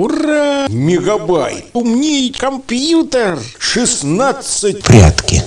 Ура! Мегабайт! Умней компьютер! 16 Прятки.